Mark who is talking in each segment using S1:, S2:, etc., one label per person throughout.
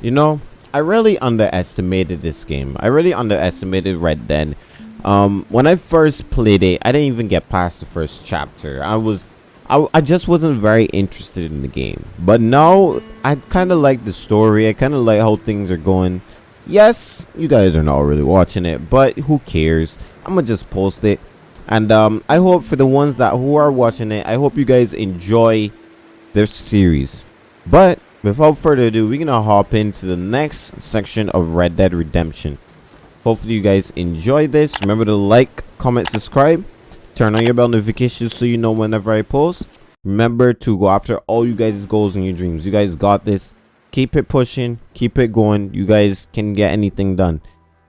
S1: You know, I really underestimated this game. I really underestimated Red Dead. Um, when I first played it, I didn't even get past the first chapter. I was, I, I just wasn't very interested in the game. But now, I kind of like the story. I kind of like how things are going. Yes, you guys are not really watching it, but who cares? I'm gonna just post it. And um, I hope for the ones that who are watching it, I hope you guys enjoy this series. But without further ado, we're gonna hop into the next section of Red Dead Redemption. Hopefully you guys enjoy this. Remember to like, comment, subscribe. Turn on your bell notifications so you know whenever I post. Remember to go after all you guys' goals and your dreams. You guys got this. Keep it pushing. Keep it going. You guys can get anything done.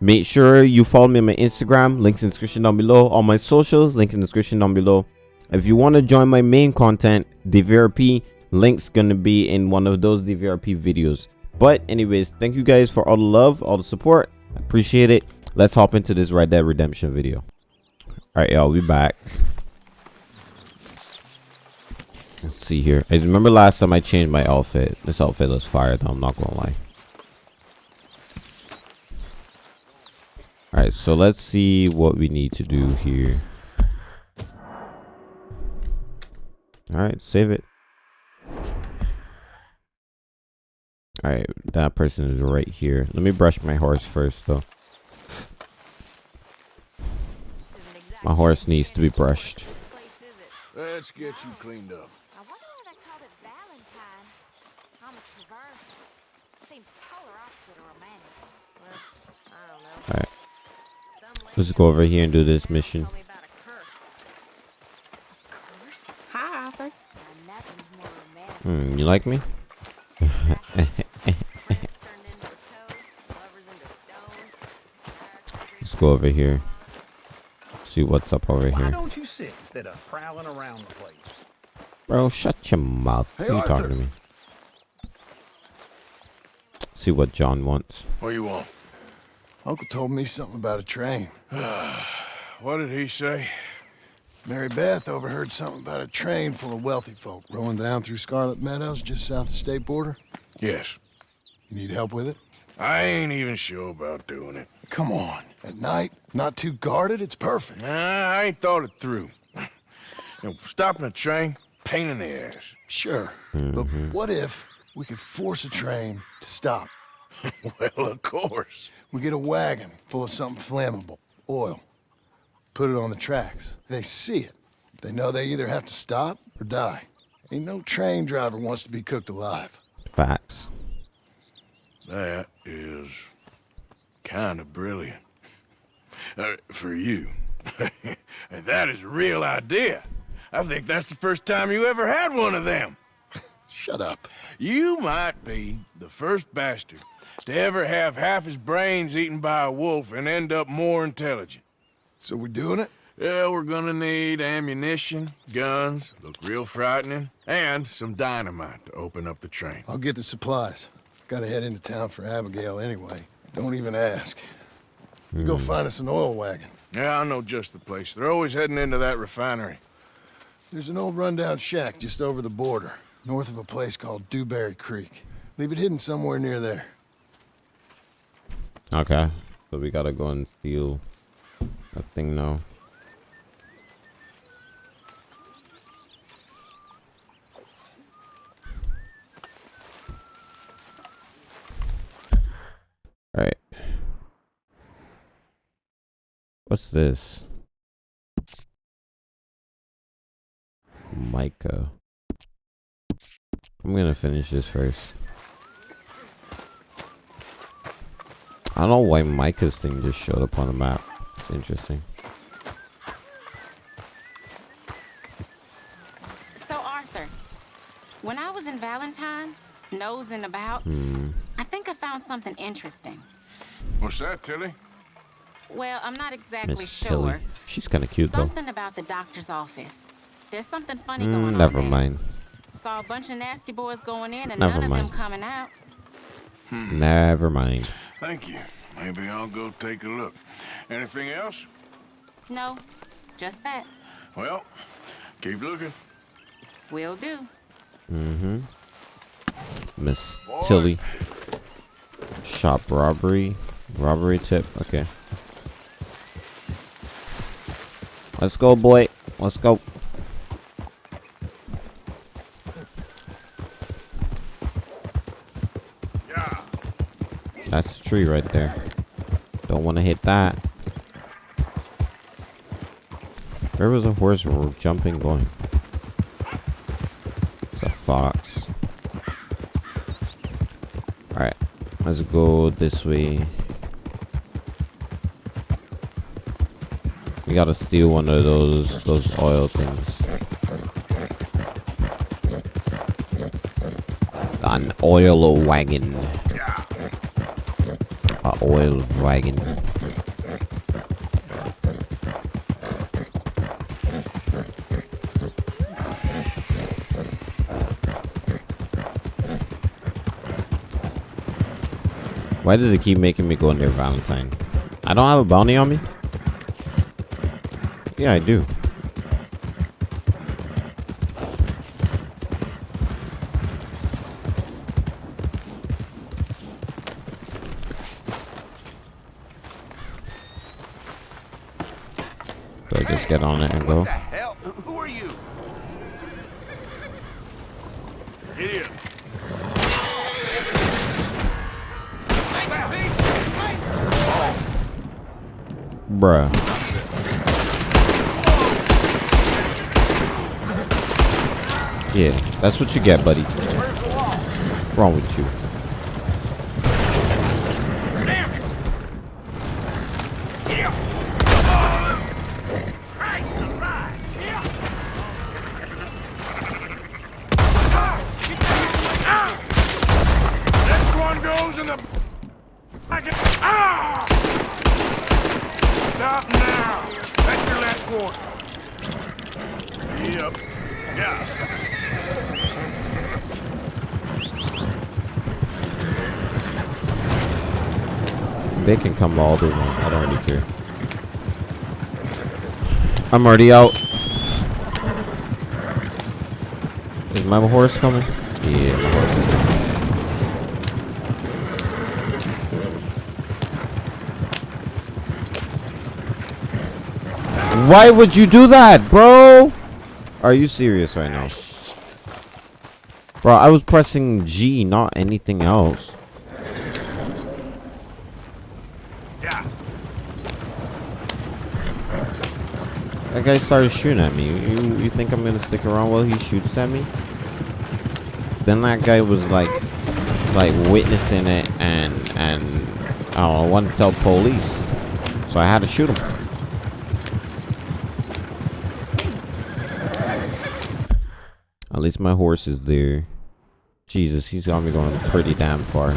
S1: Make sure you follow me on my Instagram. Links in the description down below. All my socials. Link in the description down below. If you want to join my main content, DVRP, link's gonna be in one of those DVRP videos. But anyways, thank you guys for all the love, all the support. Appreciate it. Let's hop into this Red Dead Redemption video. Alright, y'all, we back. Let's see here. I remember last time I changed my outfit. This outfit looks fire though, I'm not gonna lie. Alright, so let's see what we need to do here. Alright, save it. Alright, that person is right here. Let me brush my horse first, though. My horse needs to be brushed.
S2: Let's get you cleaned up.
S3: I wonder why they called it Valentine. Thomas Traverse. Seems polar opposite of romantic. Well, I don't know.
S1: Alright, let's go over here and do this mission.
S3: told me about a curse. A curse?
S4: Hi, Arthur.
S3: Now, nothing's more romantic.
S1: Hmm, you like me?
S3: Friends turned into a toad, lovers into stones.
S1: Let's go over here. See what's up over here.
S2: Why
S1: here.
S2: don't you sit instead of prowling around the place?
S1: Bro, shut your mouth.
S2: Hey,
S1: Who you talking to me? See what John wants.
S2: What you want?
S5: Uncle told me something about a train.
S2: What did he say?
S5: Mary Beth overheard something about a train full of wealthy folk rolling down through Scarlett Meadows just south of the state border.
S2: Yes.
S5: You need help with it?
S2: I ain't even sure about doing it.
S5: Come on. At night, not too guarded, it's perfect.
S2: Nah, I ain't thought it through. You know, stopping a train, pain in the ass.
S5: Sure. But mm-hmm. what if we could force a train to stop?
S2: Well, of course.
S5: We get a wagon full of something flammable, oil. Put it on the tracks. They see it. They know they either have to stop or die. Ain't no train driver wants to be cooked alive.
S1: Facts.
S2: That is kind of brilliant. Uh, for you. And that is a real idea. I think that's the first time you ever had one of them.
S5: Shut up.
S2: You might be the first bastard to ever have half his brains eaten by a wolf and end up more intelligent.
S5: So we're doing it?
S2: Yeah, we're gonna need ammunition, guns, look real frightening, and some dynamite to open up the train.
S5: I'll get the supplies. Gotta head into town for Abigail anyway. Don't even ask. You Go hmm. find us an oil wagon.
S2: Yeah, I know just the place. They're always heading into that refinery.
S5: There's an old rundown shack just over the border, north of a place called Dewberry Creek. Leave it hidden somewhere near there.
S1: Okay. So we gotta go and steal that thing. Alright. What's this? Micah. I'm gonna finish this first. I don't know why Micah's thing just showed up on the map. It's interesting.
S4: So, Arthur, when I was in Valentine, nosing about,
S1: Hmm.
S4: I think I found something interesting.
S2: What's that, Tilly?
S4: Well, I'm not exactly
S1: Miss
S4: sure.
S1: Tilly. She's kind of cute though.
S4: Something about the doctor's office. There's something funny
S1: Mm,
S4: going on
S1: never
S4: there.
S1: mind.
S4: Saw a bunch of nasty boys going in and
S1: Never
S4: none of them coming out.
S1: Never mind.
S2: Thank you. Maybe I'll go take a look. Anything else?
S4: No, just that.
S2: Well, keep looking.
S4: Will do.
S1: Mm-hmm. Miss
S2: Boy.
S1: Tilly. Shop robbery. Robbery tip. Okay. Let's go, boy. Let's go.
S2: Yeah.
S1: That's the tree right there. Don't want to hit that. Where was a horse jumping going? It's a fox. Alright. Let's go this way. We gotta steal one of those those oil things. An oil wagon. Oil wagon. Why does it keep making me go near Valentine? I don't have a bounty on me? Yeah, I do. Do I just get on it and go?
S6: What the hell? Who are you?
S2: In.
S1: Bruh. Yeah, that's what you get, buddy. What's wrong with you?
S2: Next one goes in the. I can. Ah! Stop now. That's your last warning. Yep. Yeah.
S1: They can come all they want. I don't really care. I'm already out. Is my horse coming? Yeah, my horse is coming. Why would you do that, bro? Are you serious right now? Bro, I was pressing G, not anything else.
S2: Yeah.
S1: That guy started shooting at me. You you think I'm gonna stick around while he shoots at me? Then that guy was like, was like witnessing it and and oh, I don't know, wanted to tell police, so I had to shoot him. At least my horse is there. Jesus, he's got me going pretty damn far.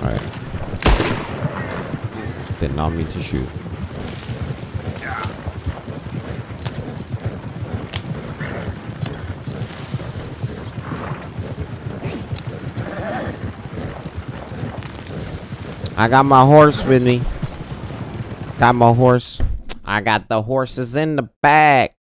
S1: Alright. Did not mean to shoot. I got my horse with me. Got my horse. I got the horses in the back.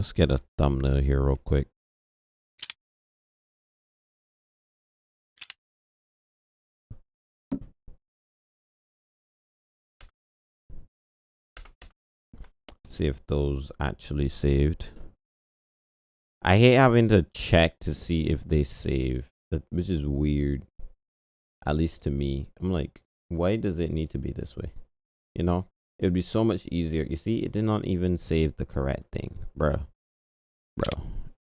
S1: Let's get a thumbnail here real quick. See if those actually saved. I hate having to check to see if they save, which is weird. At least to me. I'm like, why does it need to be this way? You know? It would be so much easier. You see, it did not even save the correct thing. Bruh. Bro.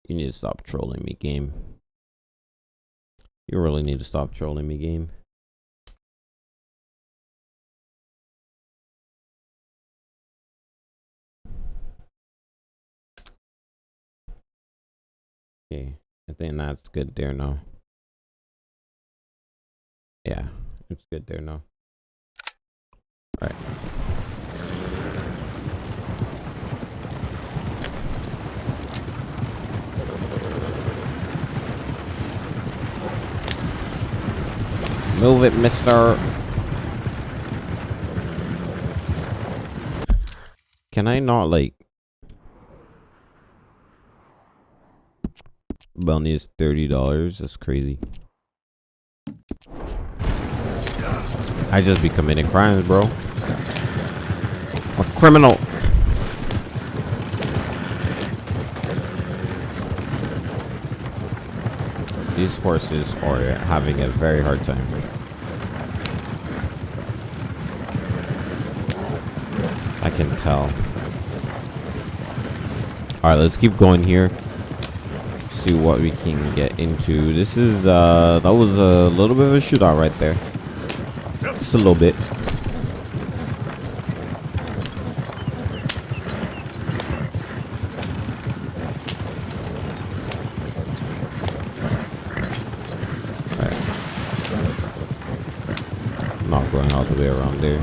S1: You need to stop trolling me, game. You really need to stop trolling me, game. Okay, I think that's good there now. Yeah, it's good there now. Alright. Move it, mister. Can I not, like... Bounty is $30. That's crazy. I just be committing crimes, bro. A criminal. These horses are having a very hard time. I can tell. Alright, let's keep going here. See what we can get into. This is, uh, that was a little bit of a shootout right there. Just a little bit. Not going all the way around there.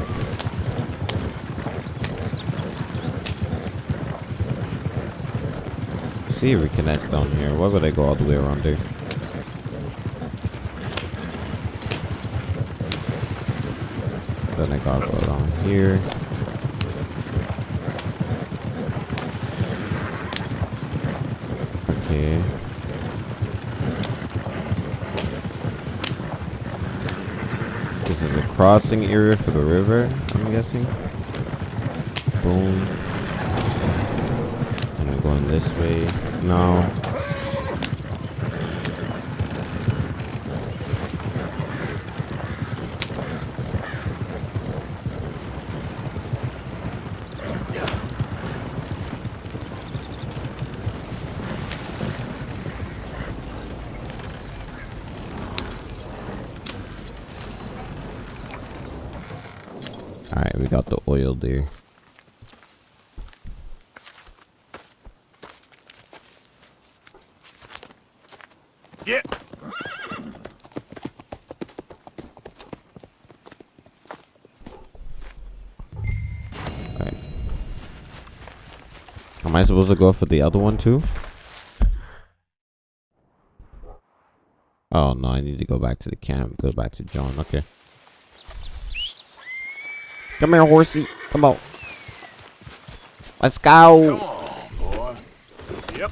S1: See if we connect down here. Why would I go all the way around there? Then I gotta go down here. Okay. This is a crossing area for the river, I'm guessing. Boom. And I'm going this way. No. Alright, we got there.
S2: Yeah.
S1: Am I supposed to go for the other one too? Oh no, I need to go back to the camp. Go back to John. Okay. Come here, horsey. Come on. Let's
S2: Come
S1: go.
S2: on, boy. Yep.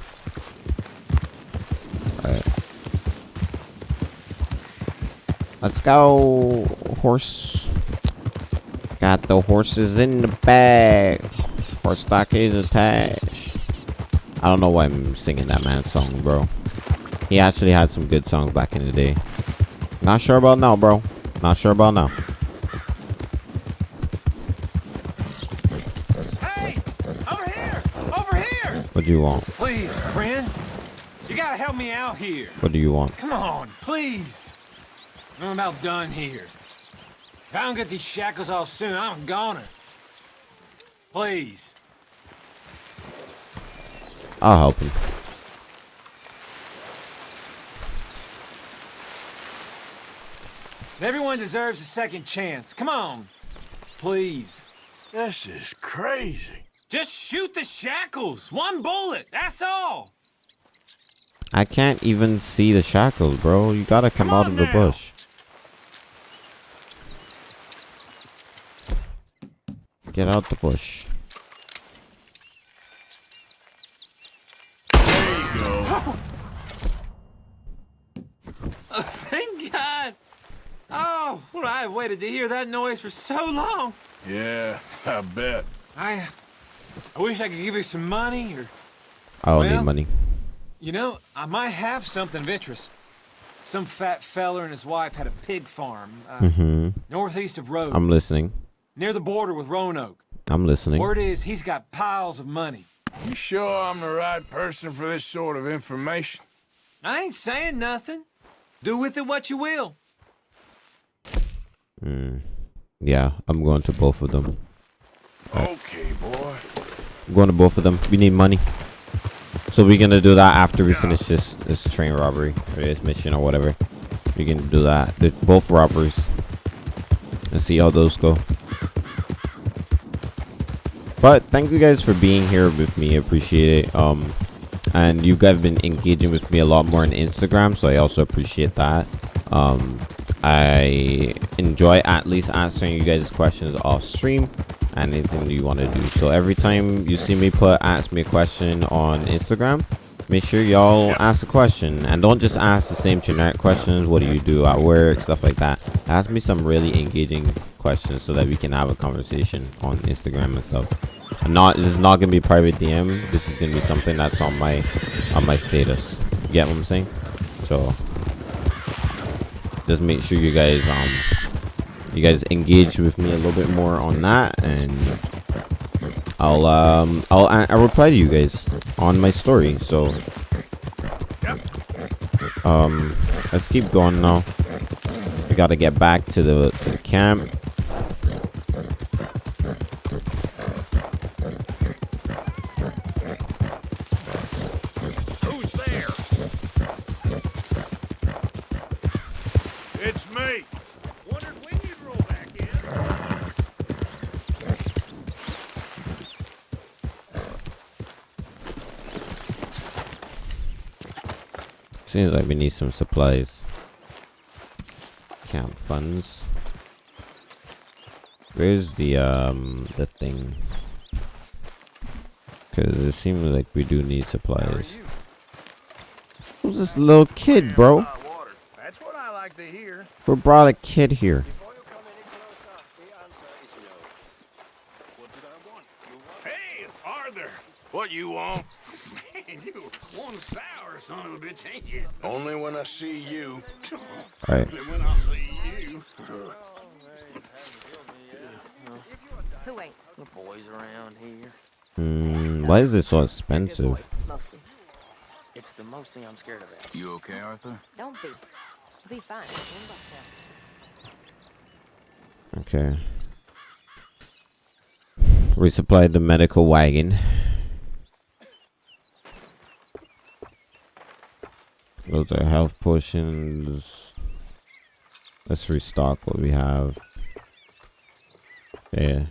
S1: Let's go, horse. Got the horses in the bag. Horse stockades attached. I don't know why I'm singing that man's song, bro. He actually had some good songs back in the day. Not sure about now, bro. Not sure about now.
S6: Hey! Over here! Over here!
S1: What do you want?
S6: Please, friend. You gotta help me out here.
S1: What do you want?
S6: Come on, please. I'm about done here. If I don't get these shackles off soon, I'm a goner. Please.
S1: I'll help him.
S6: Everyone deserves a second chance. Come on. Please.
S2: This is crazy.
S6: Just shoot the shackles. One bullet. That's all.
S1: I can't even see the shackles, bro. You gotta come,
S6: Come
S1: out
S6: on
S1: of the
S6: now.
S1: bush. Get out the bush.
S2: There you go.
S6: Thank God. Oh, well, I've waited to hear that noise for so long.
S2: Yeah, I bet.
S6: I, I wish I could give you some money or
S1: I don't
S6: Well-
S1: need money.
S6: You know, I might have something of interest. Some fat feller and his wife had a pig farm uh,
S1: Mm-hmm.
S6: northeast of Rhodes.
S1: I'm listening.
S6: Near the border with Roanoke.
S1: I'm listening.
S6: Word is he's got piles of money.
S2: You sure I'm the right person for this sort of information?
S6: I ain't saying nothing. Do with it what you will. Mm.
S1: Yeah, I'm going to both of them.
S2: Okay, boy.
S1: I'm going to both of them. We need money. So we're gonna do that after we finish this this train robbery or this mission or whatever. We can do that. They're both robberies. And see how those go. But thank you guys for being here with me. I appreciate it. Um and you guys have been engaging with me a lot more on Instagram, so I also appreciate that. Um, I enjoy at least answering you guys' questions off stream anything you want to do. So every time you see me put ask me a question on Instagram, make sure y'all ask a question and don't just ask the same generic questions. What do you do at work? Stuff like that. Ask me some really engaging questions so that we can have a conversation on Instagram and stuff. And not this is not gonna be private DM. This is gonna be something that's on my on my status. You get what I'm saying? So just make sure you guys um you guys engage with me a little bit more on that and I'll um I'll I'll reply to you guys on my story so um let's keep going now. We got to get back to the, to the camp seems like we need some supplies camp funds where's the um the thing because it seems like we do need supplies who's this little kid bro
S2: Hot water. That's what I like to hear.
S1: who brought a kid here
S2: Hey, Arthur. What you want? Man, you one sour son of a bitch, ain't you? Only when I see you.
S1: all right
S2: Only when I see you.
S3: Who ain't?
S7: The boys around here.
S1: Hmm, why is this so expensive
S3: Mostly.
S7: It's the mostly I'm scared of.
S2: You okay, Arthur?
S3: Don't be. Be fine. Don't bust out.
S1: okay resupplied the medical wagon those are health potions. Let's restock what we have. Yeah.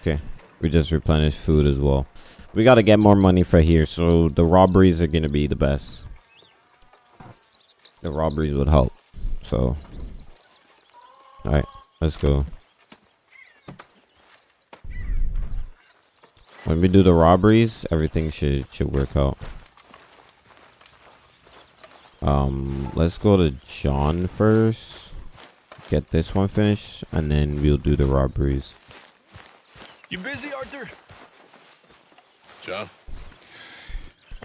S1: Okay we just replenished food as well. We got to get more money for here so the robberies are gonna be the best. The robberies would help so. All right let's go when we do the robberies everything should should work out um let's go to john first get this one finished and then we'll do the robberies
S2: You busy, Arthur? John?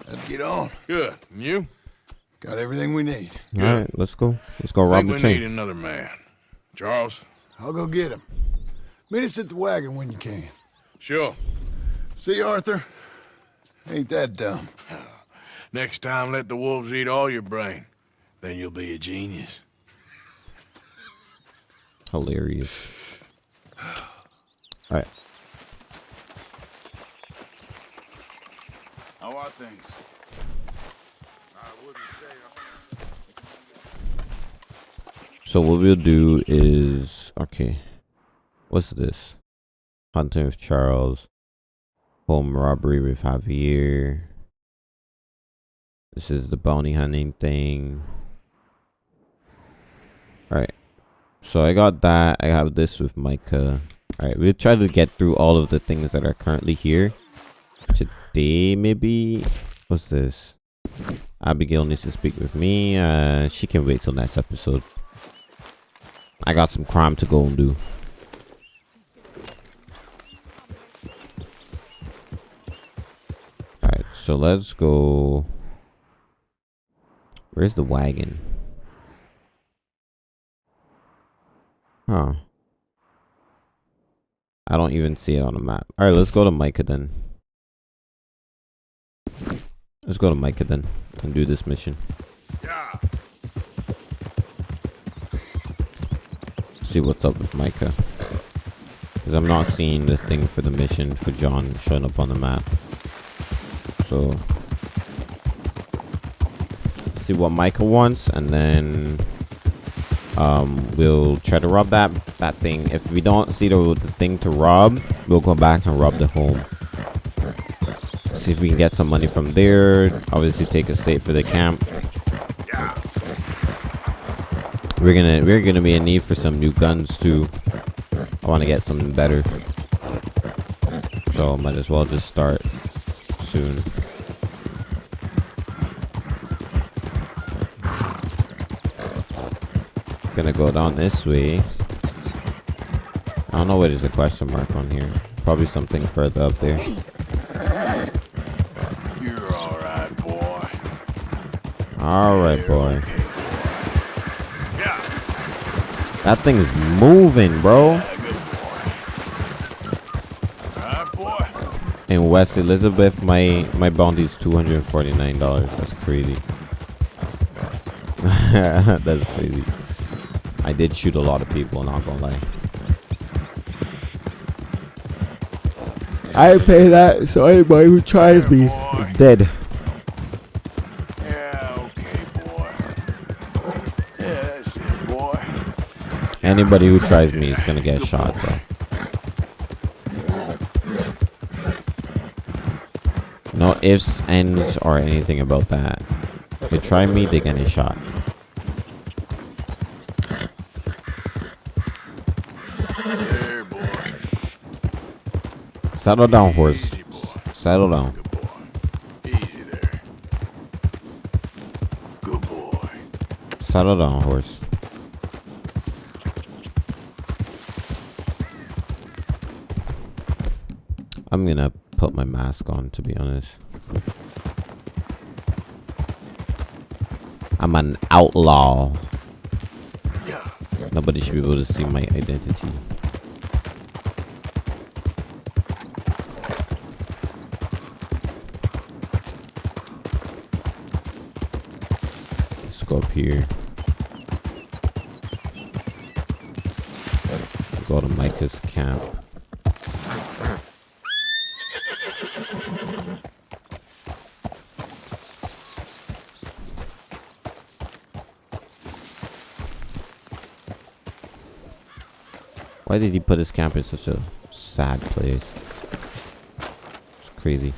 S5: Let's get on.
S2: Good. And you?
S5: Got everything we need.
S1: all right let's go let's go
S2: I
S1: rob
S2: think
S1: the
S2: we
S1: train
S2: need another man. Charles?
S5: I'll go get him. Meet us at the wagon when you can.
S2: Sure.
S5: See, Arthur? Ain't that dumb.
S2: Next time, let the wolves eat all your brain. Then you'll be a genius.
S1: hilarious all right
S2: How are things?
S1: So what we'll do is okay. What's this? Hunting with Charles. Home robbery with Javier. This is the bounty hunting thing. Alright. So I got that. I have this with Micah. Alright, we'll try to get through all of the things that are currently here. Today, maybe? What's this? Abigail needs to speak with me. Uh, she can wait till next episode. I got some crime to go and do. Alright, so let's go. Where's the wagon? Huh. I don't even see it on the map. Alright, let's go to Micah then. Let's go to Micah then and do this mission.
S2: Yeah.
S1: see what's up with Micah. Because I'm not seeing the thing for the mission for John showing up on the map. So, see what Michael wants, and then um, we'll try to rob that that thing. If we don't see the, the thing to rob, we'll go back and rob the home. see if we can get some money from there. Obviously, take a state for the camp. We're gonna we're gonna be in need for some new guns too. I want to get something better, so might as well just start soon. Gonna go down this way. I don't know what is a question mark on here. Probably something further up there.
S2: You're all right, boy.
S1: All right, boy.
S2: Yeah,
S1: That thing is moving, bro.
S2: all right, boy.
S1: In West Elizabeth, my my bounty is two hundred forty nine dollars. That's crazy. That's crazy. I did shoot a lot of people, not gonna lie. I pay that, so anybody who tries me is dead.
S2: Yeah, okay, boy. Yeah, that's it, boy.
S1: Anybody who tries me is gonna get shot, bro. No ifs, ands, or anything about that. They try me, they get
S2: a shot.
S1: Settle down, horse. Settle down. Settle down, horse. I'm gonna put my mask on, to be honest. I'm an outlaw. Nobody should be able to see my identity. Up here. Go to Micah's camp. Why did he put his camp in such a sad place? It's crazy.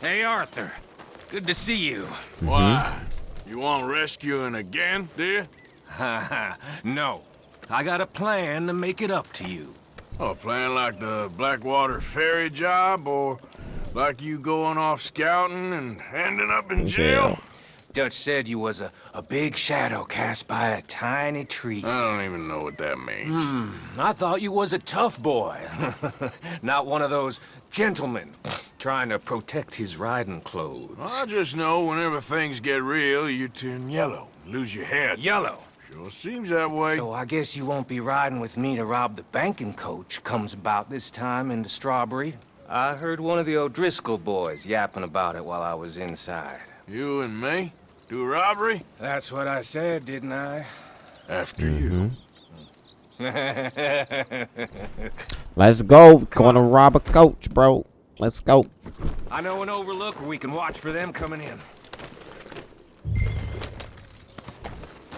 S6: Hey, Arthur. Good to see you. Mm-hmm.
S2: Why? You want rescuing again, do you?
S6: no. I got a plan to make it up to you.
S2: Oh, playing like the Blackwater ferry job, or like you going off scouting and ending up in jail?
S6: Dutch said you was a, a big shadow cast by a tiny tree.
S2: I don't even know what that means.
S6: Hmm, I thought you was a tough boy. Not one of those gentlemen trying to protect his riding clothes.
S2: I just know whenever things get real, you turn yellow, lose your head.
S6: Yellow.
S2: Sure seems that way.
S6: So I guess you won't be riding with me to rob the banking coach comes about this time in the Strawberry. I heard one of the O'Driscoll boys yapping about it while I was inside.
S2: You and me? Do a robbery?
S6: That's what I said, didn't I?
S2: After you. Mm-hmm.
S1: Let's go. Going to rob a coach, bro. Let's go.
S6: I know an overlook where we can watch for them coming in.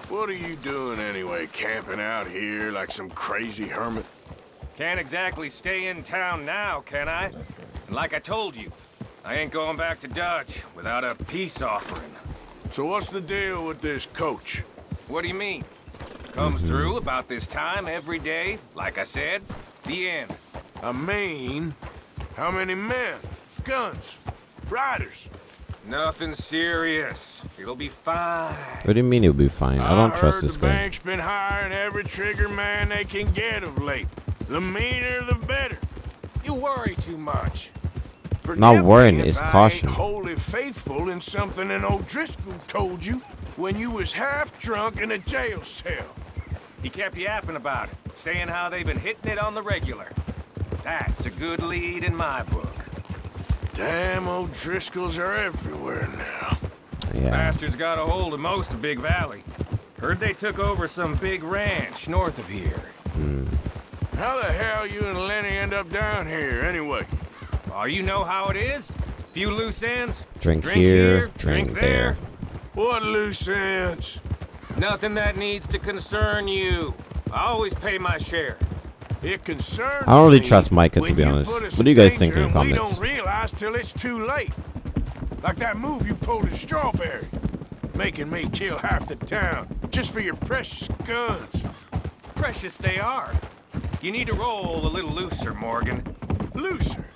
S2: What are you doing anyway, camping out here like some crazy hermit?
S6: Can't exactly stay in town now, can I? And like I told you, I ain't going back to Dutch without a peace offering.
S2: So what's the deal with this coach?
S6: What do you mean? Comes mm-hmm. through about this time every day, like I said. The end.
S2: I mean, how many men, guns, riders?
S6: Nothing serious. It'll be fine.
S1: What do you mean it'll be fine? I don't trust
S2: heard
S1: this
S2: the
S1: guy.
S2: bank's been hiring every trigger man they can get of late. The meaner, the better.
S6: You worry too much.
S2: Forgive
S1: Not worrying,
S2: me if
S1: it's
S2: I
S1: caution.
S2: Ain't wholly faithful in something an O'Driscoll told you when you was half drunk in a jail cell.
S6: He kept yapping about it, saying how they've been hitting it on the regular. That's a good lead in my book.
S2: Damn old O'Driscolls are everywhere now.
S1: Yeah.
S6: Bastards got a hold of most of Big Valley. Heard they took over some big ranch north of here. Hmm.
S2: How the hell you and Lenny end up down here, anyway?
S6: Oh, you know how it is? Few loose ends.
S1: Drink here, drink there.
S2: What loose ends?
S6: Nothing that needs to concern you. I always pay my share.
S2: It concerns
S1: I don't really trust Micah, to be honest. What do you guys think in the
S2: and We
S1: comments?
S2: don't realize till it's too late. Like that move you pulled in Strawberry, making me kill half the town just for your precious guns.
S6: Precious they are. You need to roll a little looser, Morgan.
S2: Looser.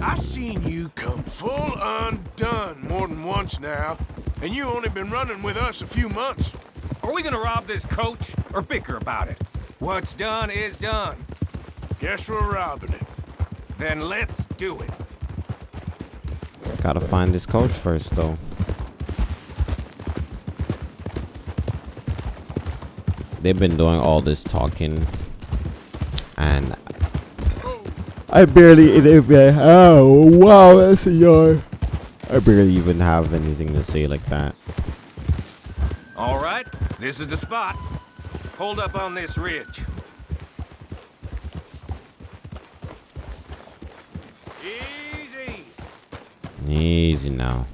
S2: I seen you come full undone more than once now, and you only been running with us a few months.
S6: Are we gonna rob this coach or bicker about it? What's done is done.
S2: Guess we're robbing it.
S6: Then let's do it.
S1: Gotta find this coach first, though. They've been doing all this talking, and I barely even. Oh wow, that's a yard. I barely even have anything to say like that.
S6: All right, this is the spot. Hold up on this ridge. Easy.
S1: Easy now.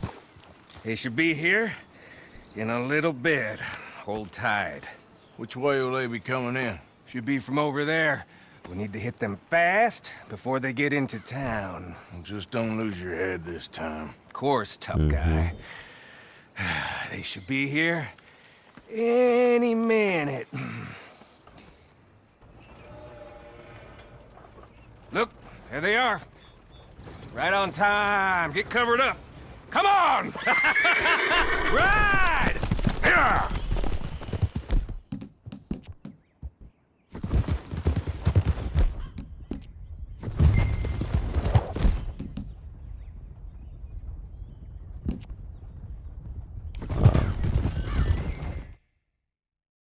S6: They should be here in a little bit. Hold tight.
S2: Which way will they be coming in?
S6: Should be from over there. We need to hit them fast before they get into town.
S2: Just don't lose your head this time.
S6: Of course, tough mm-hmm. guy. They should be here any minute. Look, there they are. Right on time. Get covered up. Come on! Ride!
S2: Yeah!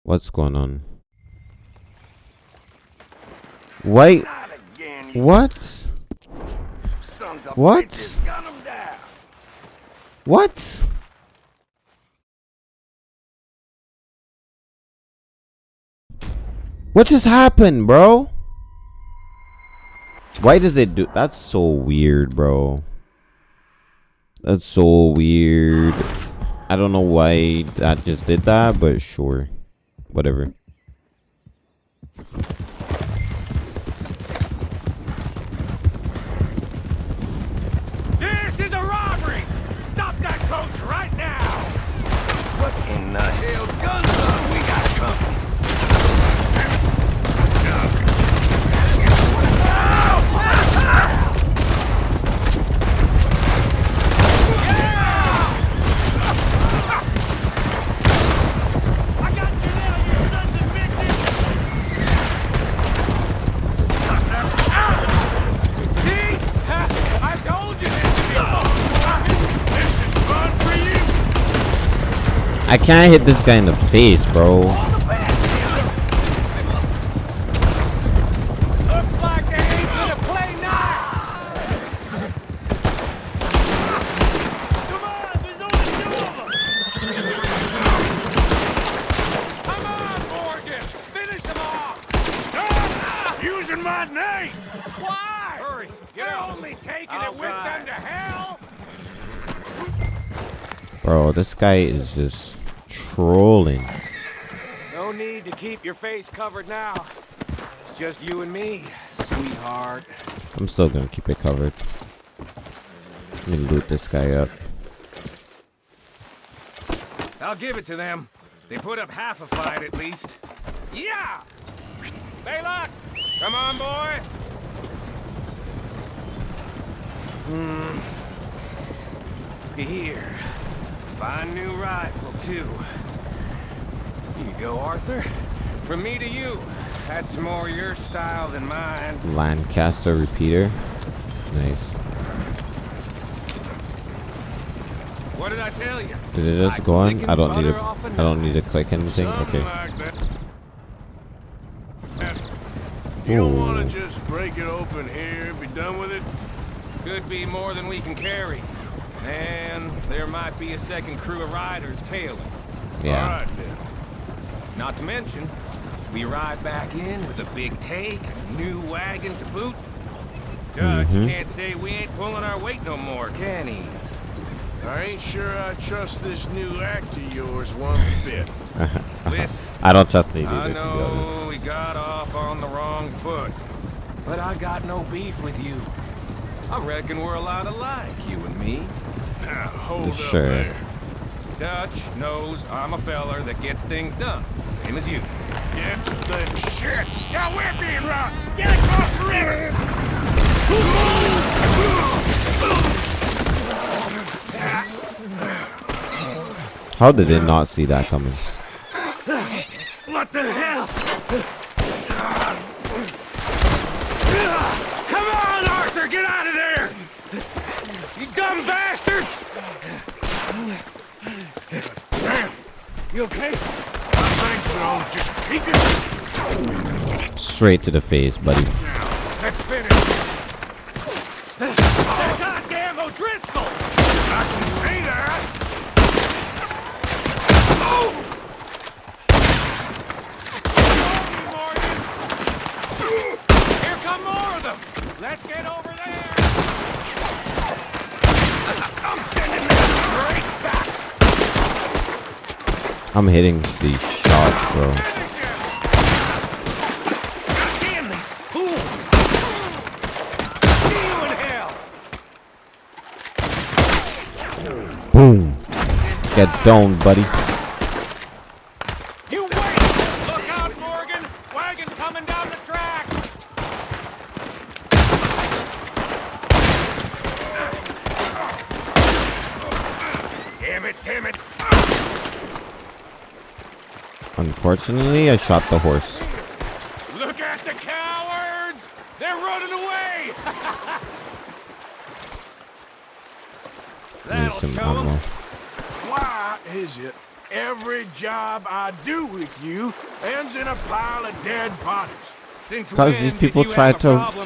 S1: What's going on? Wait. What? What? What? What just happened, bro? Why does it do that's so weird, bro? That's so weird. I don't know why that just did that, but sure. Whatever.
S6: This is a robbery! Stop that coach right now!
S5: What in the hell guns are
S6: I
S1: can't hit this guy in the face, bro. Bro, this guy is just trolling.
S6: No need to keep your face covered now. It's just you and me, sweetheart.
S1: I'm still gonna keep it covered. Let me loot this guy up.
S6: I'll give it to them. They put up half a fight at least. Yeah! Baylock! Come on, boy! Hmm. Here. Fine new rifle, too. Here you go, Arthur. From me to you. That's more your style than mine.
S1: Lancaster repeater. Nice.
S6: What did I tell you?
S1: Did it just
S6: Like
S1: go on? I don't need to.
S6: butter off a
S1: I don't need to click anything.
S2: Something
S1: Okay.
S2: like. You don't want to just break it open here, be done with it?
S6: Could be more than we can carry. And there might be a second crew of riders tailing.
S1: Yeah.
S2: All right, then.
S6: Not to mention, we ride back in with a big take and a new wagon to boot. Dutch
S1: Mhm.
S6: can't say we ain't pulling our weight no more, can he?
S2: I ain't sure I trust this new act of yours one bit.
S6: Listen,
S1: I don't trust it
S6: I
S1: either, to be honest.
S6: know we got off on the wrong foot, but I got no beef with you. I reckon we're a lot alike, you and me.
S2: Now, hold
S1: Sure.
S2: up there.
S6: Dutch knows I'm a feller that gets things done, same as you.
S2: Get the shit! Now we're being robbed! Get across the river!
S1: How did they not see that coming?
S6: What the hell? Come on, Arthur, get out of there! You dumb bastards!
S2: Damn!
S6: You okay?
S2: I think so. Just it
S1: Straight to the face, buddy.
S2: down. Let's finish.
S6: They're goddamn O'Driscolls!
S2: I can see that.
S6: Here come more of them! Let's get over there! I'm sending them straight back!
S1: I'm hitting these shots, bro. Boom. Get domed, buddy.
S6: You wait! Look out, Morgan! Wagon coming down the track! Damn it, damn it!
S1: Unfortunately, I shot the horse.
S6: Look at the cowards! They're running away! That'll
S1: some ammo.
S2: Why is it every job I do with you ends in a pile of dead bodies?
S6: Since
S1: 'Cause
S6: when
S1: these people
S6: you
S1: tried
S6: have a
S1: to-?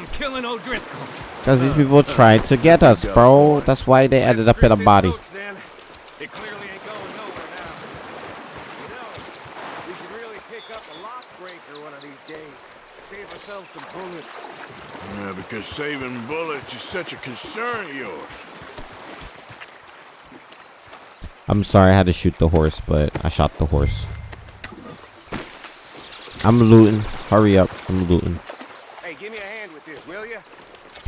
S1: Because these people tried to get us, bro. That's why they ended up in a body.
S6: coach, then. It clearly ain't going nowhere now. You know, we should really pick up a lock breaker one of these days. Save ourselves some bullets.
S2: Yeah, because saving bullets is such a concern of yours.
S1: I'm sorry I had to shoot the horse, but I shot the horse. I'm looting. Hurry up. I'm looting.
S6: Hey, give me a hand with this, will you?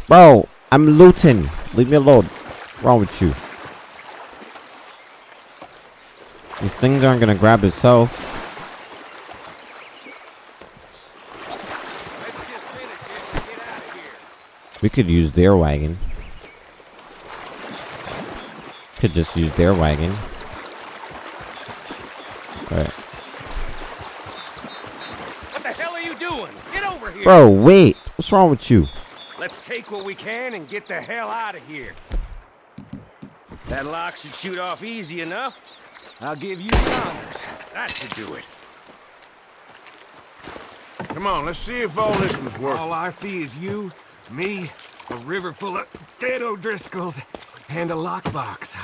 S1: Bro, I'm looting. Leave me alone. What's wrong with you? These things aren't gonna grab itself.
S6: Let's just finish this and get out of here.
S1: We could use their wagon. Could just use their wagon. Alright.
S6: What the hell are you doing? Get over here.
S1: Bro, wait. What's wrong with you?
S6: Let's take what we can and get the hell out of here. That lock should shoot off easy enough. I'll give you Saunders. That should do it.
S2: Come on, let's see if all this was worth
S6: All. I see is you, me, a river full of dead O'Driscolls, and a lockbox.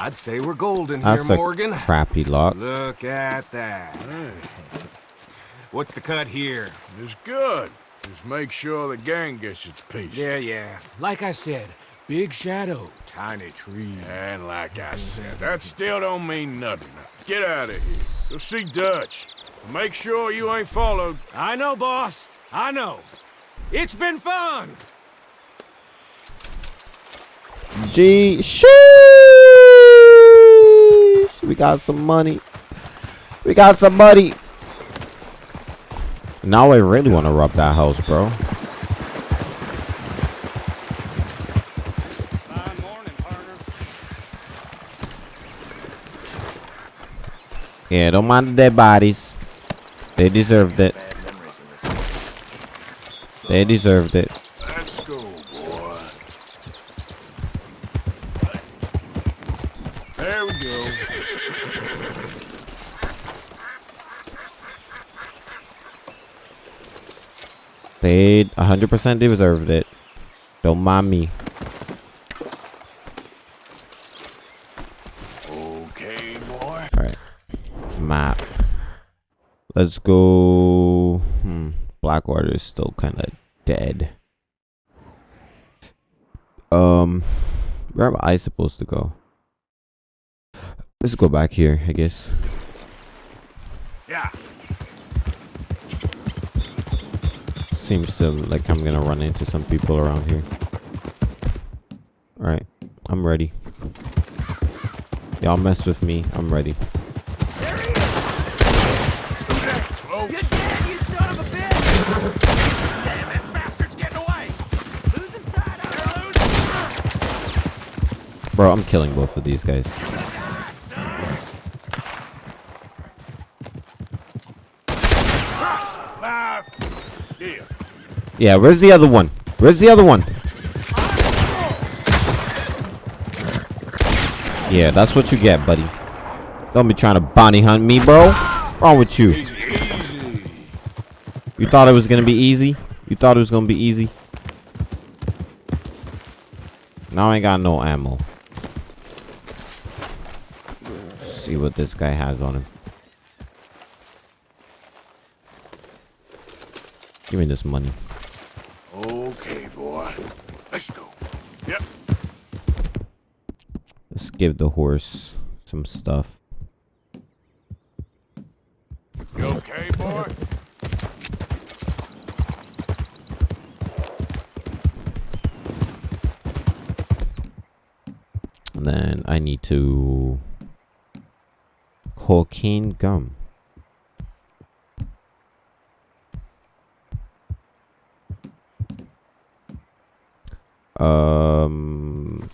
S6: I'd say we're golden here,
S1: That's a
S6: Morgan.
S1: crappy lock.
S6: Look at that. What's the cut here?
S2: It's good. Just make sure the gang gets its piece.
S6: Yeah, yeah. Like I said, big shadow, tiny tree.
S2: And like I said, that still don't mean nothing. Get out of here. Go see Dutch. Make sure you ain't followed.
S6: I know, boss. I know. It's been fun.
S1: G. Sheesh. We got some money. We got some money. Now I really want to rob that house, bro.
S6: Fine morning, partner.
S1: Yeah, don't mind the dead bodies. They deserved it. They deserved it.
S2: Let's go, boy. There we go.
S1: They 100% deserved it. Don't mind me.
S2: Okay, boy.
S1: Alright. Map. Let's go. Hmm. Blackwater is still kind of dead. Um. Where am I supposed to go? Let's go back here, I guess.
S2: Yeah.
S1: Seems to like I'm gonna run into some people around here. Alright, I'm ready. Y'all mess with me, I'm ready. Bro, I'm killing both of these guys.
S2: Yeah.
S1: Where's the other one? Where's the other one? Yeah, that's what you get, buddy. Don't be trying to bounty hunt me, bro. What's wrong with you? You thought it was gonna be easy? You thought it was gonna be easy? Now I ain't got no ammo. See what this guy has on him. Give me this money.
S2: Okay, boy. Let's go. Yep.
S1: Let's give the horse some stuff.
S2: You okay, boy?
S1: And then I need to cocaine gum. Um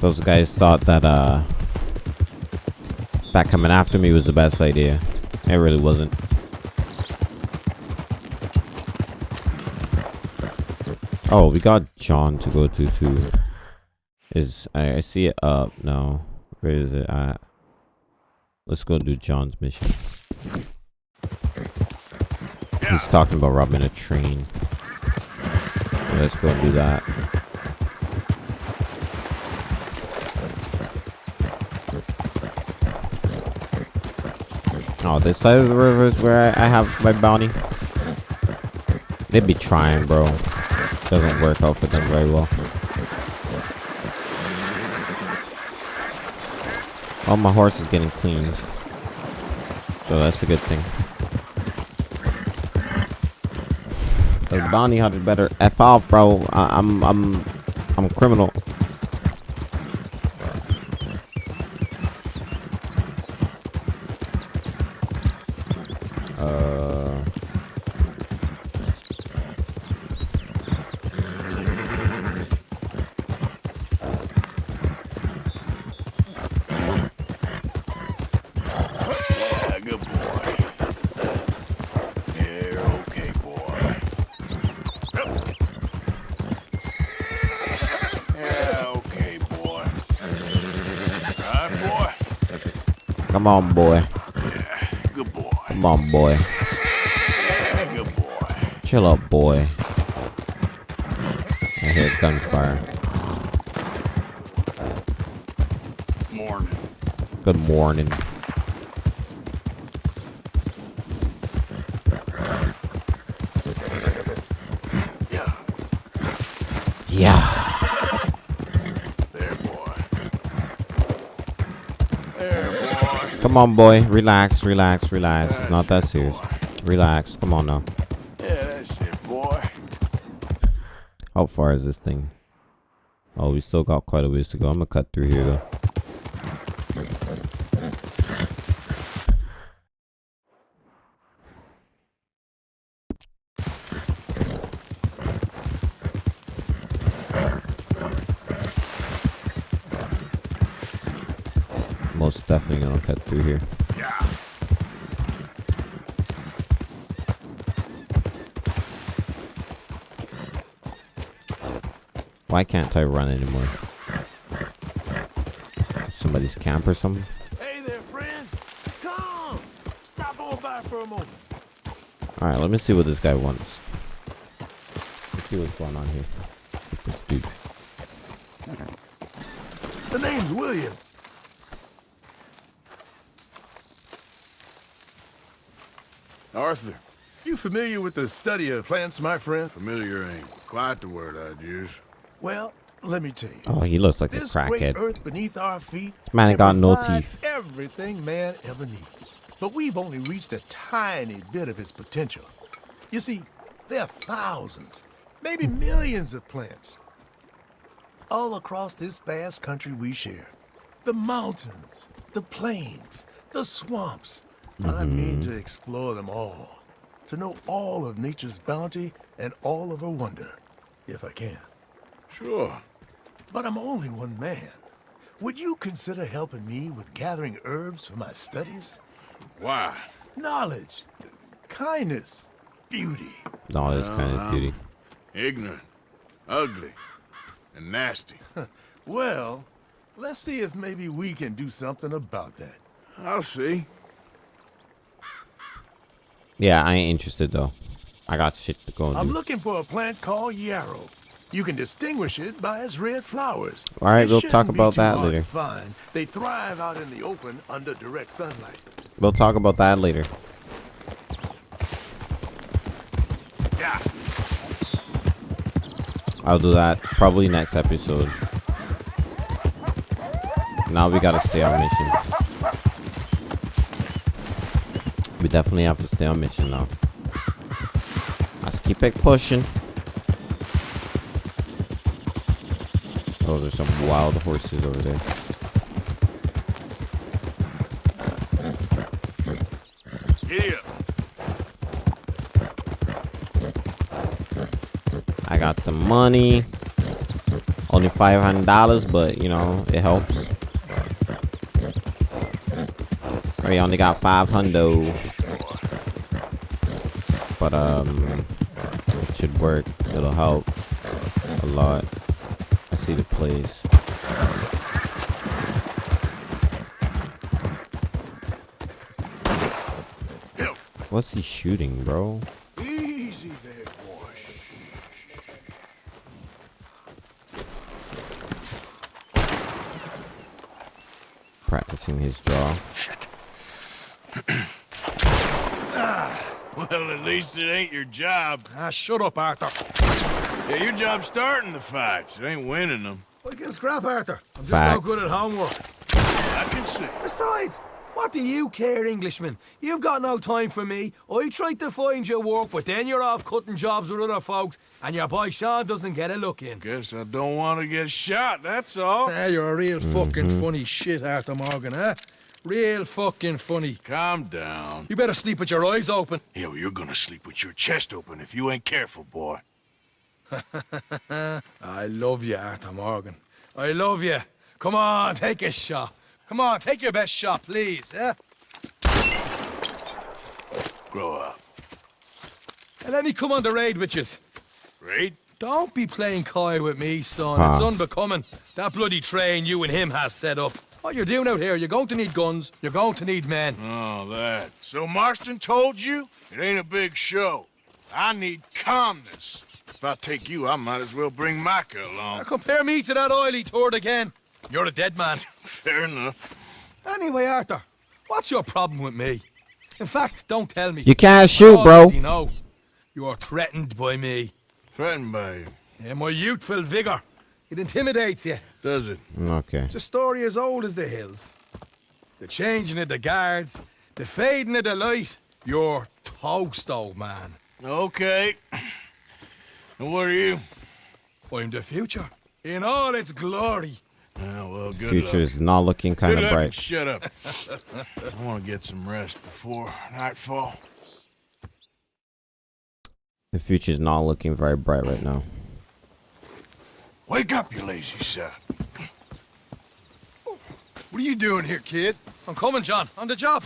S1: Those guys thought that uh that coming after me was the best idea. It really wasn't. Oh, we got John to go to too. Is I, I see it up now. Where is it at? Let's go do John's mission. He's talking about robbing a train. Let's go do that. Oh, this side of the river is where I, I have my bounty. They would be trying, bro. Doesn't work out for them very well. Oh, my horse is getting cleaned. So that's a good thing. The bounty hunter better f off, bro. I, I'm I'm I'm a criminal. Come on, boy.
S2: Good boy.
S1: Come on, boy.
S2: Yeah, good boy.
S1: Chill up, boy. I hear gunfire.
S2: Morning.
S1: Good morning.
S2: Yeah,
S1: Yeah.
S2: there, boy. There, boy.
S1: Come on, boy. Relax, relax, relax. It's not that serious. Relax. Come on now.
S2: Yeah, that's it, boy.
S1: How far is this thing? Oh, we still got quite a ways to go. I'm gonna cut through here though. Most definitely gonna cut through here.
S2: Yeah.
S1: Why can't I run anymore? Somebody's camp or something?
S2: Hey there, friend. Come. Stop on by for a moment.
S1: Alright, let me see what this guy wants. Let's see what's going on here. This dude.
S2: The name's William. Arthur,
S5: You familiar with the study of plants, my friend? Familiar ain't quite the word I'd use. Well, let me tell you.
S1: Oh, he looks like a
S5: This great
S1: crackhead.
S5: earth beneath our feet
S1: Man ain't got no teeth.
S5: Everything man ever needs. But we've only reached a tiny bit of its potential. You see, there are thousands, maybe millions of plants all across this vast country we share. The mountains, the plains, the swamps. I mean mm-hmm. to explore them all. To know all of nature's bounty and all of her wonder, if I can. Sure. But I'm only one man. Would you consider helping me with gathering herbs for my studies?
S2: Why?
S5: Knowledge, kindness, beauty.
S1: No, this kind of beauty.
S2: Ignorant, ugly, and nasty.
S5: Well, let's see if maybe we can do something about that.
S2: I'll see.
S1: Yeah, I ain't interested though. I got shit to go
S5: I'm
S1: do.
S5: looking for a plant called yarrow. You can distinguish it by its red flowers.
S1: All right,
S5: It
S1: we'll talk about that later.
S5: Find. They thrive out in the open under direct sunlight.
S1: We'll talk about that later.
S5: Yeah.
S1: I'll do that probably next episode. Now we gotta stay on mission. We definitely have to stay on mission now. Let's keep it pushing. Oh, there's some wild horses over there.
S5: Here.
S1: I got some money. Only five hundred dollars, but you know it helps. We only got five hundo, but um, it should work. It'll help a lot. I see the place. What's he shooting, bro?
S5: Easy there, boy.
S1: Practicing his jaw.
S2: Well, at least it ain't your job.
S5: Ah, shut up, Arthur.
S2: Yeah, your job's starting the fights. It ain't winning them.
S5: I can scrap, Arthur. I'm
S1: just no Facts.
S5: good at homework.
S2: I can see.
S8: Besides, what do you care, Englishman? You've got no time for me. I tried to find you work, but then you're off cutting jobs with other folks, and your boy Sean doesn't get a look in.
S2: Guess I don't want to get shot, that's all.
S5: Ah, you're a real fucking funny shit, Arthur Morgan, huh? Real fucking funny.
S2: Calm down.
S8: You better sleep with your eyes open.
S2: Yo, you're gonna sleep with your chest open if you ain't careful, boy.
S8: I love you, Arthur Morgan. I love you. Come on, take a shot. Come on, take your best shot, please, eh?
S2: Grow up.
S8: And let me come on the raid with yous.
S2: Raid?
S8: Don't be playing coy with me, son. It's
S1: Ah.
S8: unbecoming. That bloody train you and him has set up. What you're doing out here, you're going to need guns, you're going to need men.
S2: Oh, that. So Marston told you? It ain't a big show. I need calmness. If I take you, I might as well bring Micah
S8: Now
S2: along.
S8: compare me to that oily turd again. You're a dead man.
S2: Fair enough.
S8: Anyway, Arthur, what's your problem with me? In fact, don't tell me.
S1: You can't
S8: I
S1: shoot, bro.
S8: already know. You're threatened by me.
S2: Threatened by you.
S8: Yeah, my youthful vigor. It intimidates you.
S2: Does it?
S1: Okay.
S8: It's a story as old as the hills. The changing of the guard, the fading of the light. You're toast, old man.
S2: Okay. And what are you?
S8: I'm the future. In all its glory.
S2: Ah, well, good
S1: Future
S2: luck.
S1: is not looking kind
S2: Good
S1: of bright.
S2: shut up. I want to get some rest before nightfall.
S1: The future is not looking very bright right now.
S2: Wake up, you lazy son.
S9: What are you doing here, kid?
S8: I'm coming, John. On the job.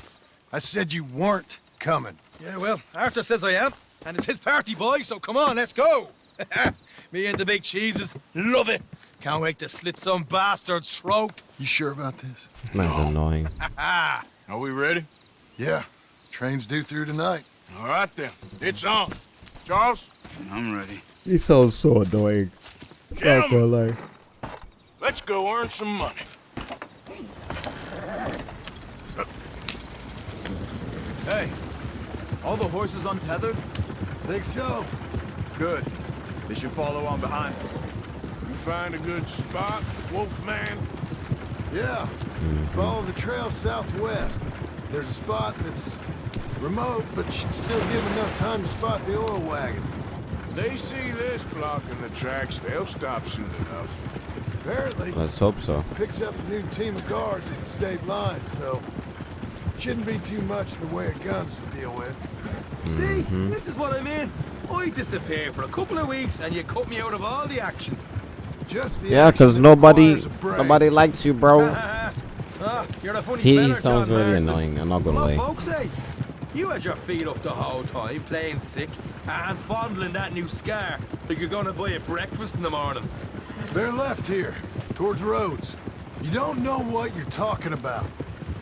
S9: I said you weren't coming.
S8: Yeah, well, Arthur says I am. And it's his party, boy, so come on, let's go. Me and the big cheeses. Love it. Can't wait to slit some bastard's throat.
S9: You sure about this?
S1: This man's annoying.
S2: Are we ready?
S9: Yeah. Train's due through tonight.
S2: All right, then. It's on. Charles?
S5: I'm ready.
S1: He sounds so annoying.
S2: Gentlemen, let's go earn some money.
S8: Hey,
S10: All the horses untethered?
S5: Think so?
S10: Good. They should follow on behind us.
S2: You find a good spot, Wolfman?
S5: Yeah. Follow the trail southwest. There's a spot that's remote, but should still give enough time to spot the oil wagon.
S2: They see this blocking the tracks, they'll stop soon enough.
S5: Apparently,
S1: Let's hope so.
S5: picks up a new team of guards at the state line, so shouldn't be too much in the way of guns to deal with.
S8: See, this is what I mean. I disappear for a couple of weeks and you cut me out of all the action.
S5: Just the
S1: Yeah, because nobody,
S5: requires a brain.
S1: nobody likes you, bro.
S8: ah, you're a funny
S1: He,
S8: fella,
S1: sounds
S8: John
S1: really
S8: Marston.
S1: annoying. I'm not gonna
S8: What
S1: lie.
S8: folks say? You had your feet up the whole time, playing sick, and fondling that new scar like you're gonna buy a breakfast in the morning.
S5: They're left here, towards Rhodes. You don't know what you're talking about.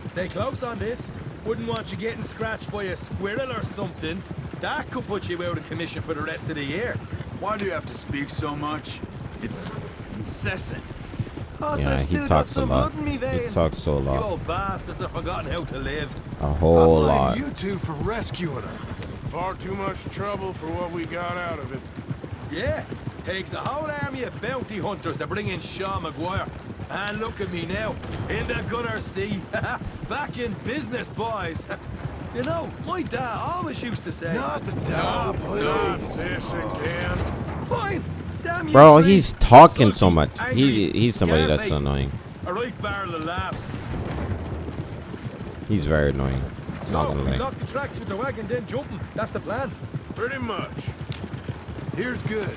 S8: Stay close on this. Wouldn't want you getting scratched by a squirrel or something. That could put you out of commission for the rest of the year.
S10: Why do you have to speak so much? It's incessant.
S8: Oh, Cause
S1: Yeah,
S8: I've
S1: he
S8: still got
S1: talks a lot.
S8: blood in me
S1: He talks so a
S8: You
S1: lot.
S8: old bastards have forgotten how to live.
S1: A whole
S5: I blame
S1: lot.
S5: you two for rescuing her.
S2: Far too much trouble for what we got out of it.
S8: Yeah, takes a whole army of bounty hunters to bring in Sean MacGuire. And look at me now, in the gunner sea. Back in business, boys. you know, my dad always used to say...
S5: Not the dog,
S2: Not
S5: please.
S2: this again.
S8: Fine. Damn you
S1: Bro,
S8: three.
S1: he's talking so
S8: Sulky,
S1: much. He he's somebody that's
S8: scar-faced.
S1: annoying.
S8: A right barrel of laughs.
S1: He's very annoying. Not
S8: So,
S1: gonna
S8: we
S1: lie.
S8: the tracks with the wagon, then jumping. That's the plan.
S2: Pretty much.
S5: Here's good.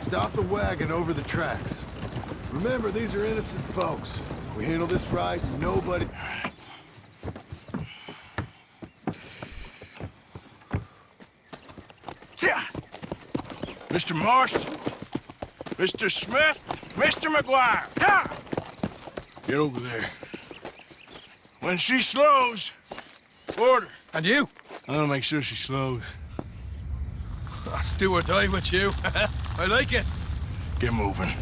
S5: Stop the wagon over the tracks. Remember, these are innocent folks. We handle this right, nobody...
S2: Mr. Marston, Mr. Smith, Mr. MacGuire, ha! Get over there. When she slows, order.
S8: And you?
S2: I'm gonna make sure she slows.
S8: Let's do or die with you. I like it.
S2: Get moving.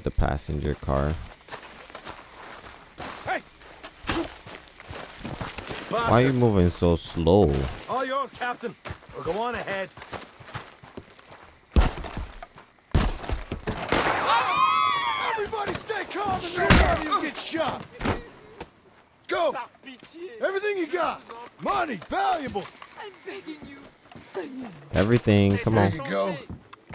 S1: Board the passenger car.
S8: Hey!
S1: Why are you moving so slow?
S8: All yours, Captain. We'll go on ahead.
S5: Everybody stay calm and nobody will get shot. Go! Everything you got. Money, valuable.
S1: Everything, come
S5: There
S1: on.
S5: you go.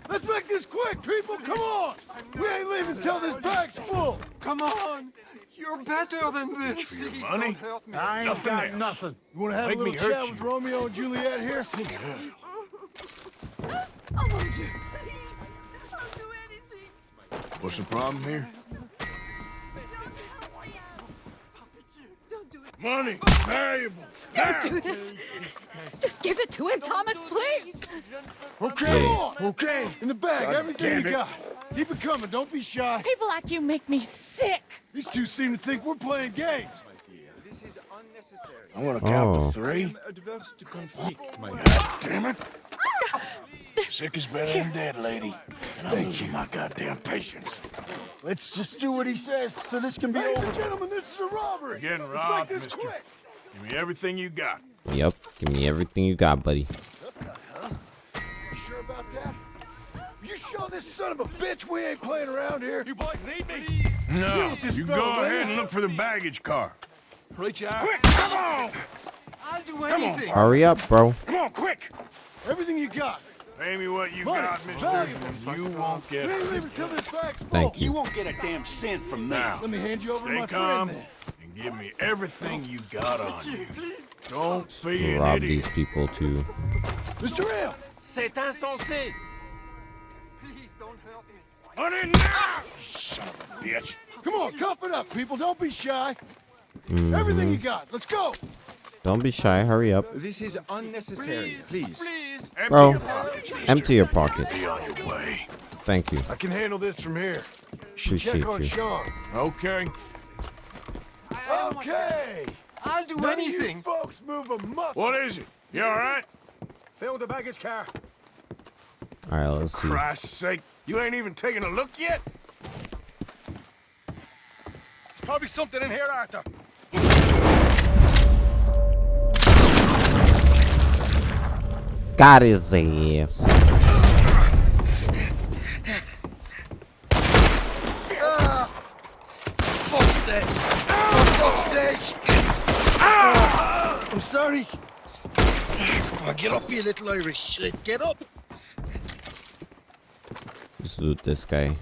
S5: Let's make this quick, people. Come on. We ain't leaving till this bag's full.
S10: Come on! You're better than this!
S2: For your money?
S11: I ain't
S2: Nothing
S11: got
S2: else.
S11: nothing.
S5: You want to have
S2: Make
S5: a little
S2: hurt
S5: chat
S2: you.
S5: with Romeo and Juliet here?
S2: What's the problem here? Money, valuable.
S3: Don't do this. Just give it to him, Thomas, please.
S5: Okay, okay. In the bag,
S2: God
S5: everything you got. Keep it coming. Don't be shy.
S3: People like you make me sick.
S5: These two seem to think we're playing games.
S2: I want to count
S1: Oh.
S2: to three.
S10: Adverse to conflict, my ah,
S2: God damn it. Ah. Sick is better than dead, lady. And I'm losing my goddamn patience.
S5: Let's just do what he says so this can be Ladies over. and gentlemen, this is a robbery.
S2: You're getting robbed, mister.
S5: quick.
S2: Give me everything you got.
S1: Yep, give me everything you got, buddy.
S5: Show this son of a bitch we ain't playing around here. You boys need me.
S2: No,
S5: with this
S2: you go ahead
S5: you?
S2: and look for the baggage car.
S8: Reach out.
S2: Quick, come on!
S10: I'll do anything. Come on.
S1: Hurry up, bro.
S2: Come on, quick!
S5: Everything you got.
S2: Pay me what you
S5: Money,
S2: got, mister,
S5: valuables,
S2: you won't get
S5: Leave
S2: a
S5: it this bag's full.
S1: Thank you.
S11: You won't get a damn cent from me.
S2: Now,
S5: Let me hand you over
S2: stay
S5: my
S2: calm
S5: friend
S2: and give me everything you got on you. Don't be
S1: We'll
S2: an
S1: rob
S2: idiot.
S1: these people too.
S5: Mr. Rail,
S12: C'est insensé.
S2: On in now! You son of a bitch.
S5: come on, cuff it up, people. Don't be shy.
S1: Mm-hmm.
S5: Everything you got. Let's go.
S1: Don't be shy. Hurry up.
S13: This is unnecessary, please.
S2: Empty
S1: Bro,
S2: your pockets.
S1: Empty your pockets.
S2: Be on your way.
S1: Thank you.
S5: I can handle this from here. You should
S1: Appreciate
S5: check on
S1: you.
S5: Sean.
S2: Okay.
S5: Okay.
S8: I'll do
S5: None
S8: anything.
S5: you folks move a muscle.
S2: What is it? You all right?
S8: Fill the baggage car.
S1: All right, let's see.
S2: Christ's sake, you ain't even taking a look yet?
S8: There's probably something in here, Arthur.
S1: Got his ass.
S8: Fuck's sake! For fuck's sake! Ah! I'm sorry. Come on, get up, you little Irish shit. Get up.
S1: Just loot this guy.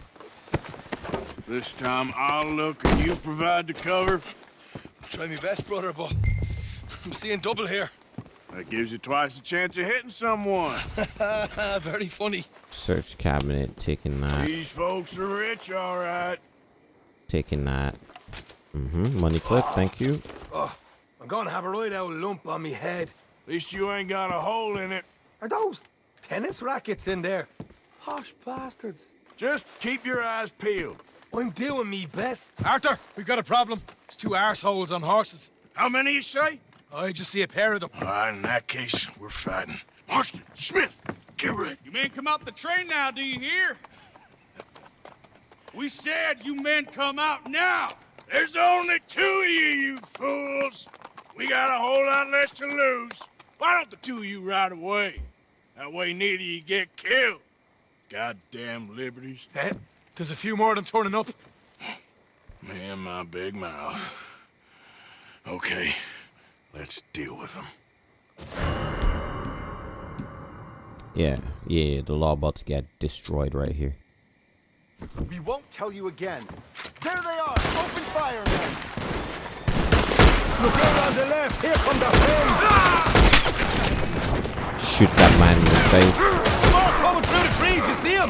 S2: This time I'll look and you provide the cover.
S8: Try my best, brother, but I'm seeing double here.
S2: That gives you twice the chance of hitting someone.
S8: Very funny.
S1: Search cabinet. Taking that.
S2: These folks are rich, all right.
S1: Taking that. Mm-hmm. Money clip. Thank you.
S8: Oh, I'm gonna have a right old lump on me head.
S2: At least you ain't got a hole in it.
S8: Are those tennis rackets in there? Posh bastards.
S2: Just keep your eyes peeled.
S8: I'm doing me best.
S14: Arthur, we've got a problem. There's two arseholes on horses.
S2: How many you say?
S14: I just see a pair of them.
S2: All right, in that case, we're fighting. Marston, Smith, get ready.
S14: You men come out the train now, do you hear? We said you men come out now.
S2: There's only two of you, you fools. We got a whole lot less to lose. Why don't the two of you ride away? That way neither of you get killed. Goddamn liberties.
S14: Eh? There's a few more of them turning up.
S2: Me and my big mouth. Okay, let's deal with them.
S1: Yeah, yeah. The law about to get destroyed right here.
S13: We won't tell you again. There they are! Open fire, men!
S8: Look out on the left. Here come the flames.
S1: Shoot that man in the face.
S8: More coming through the trees. You see them?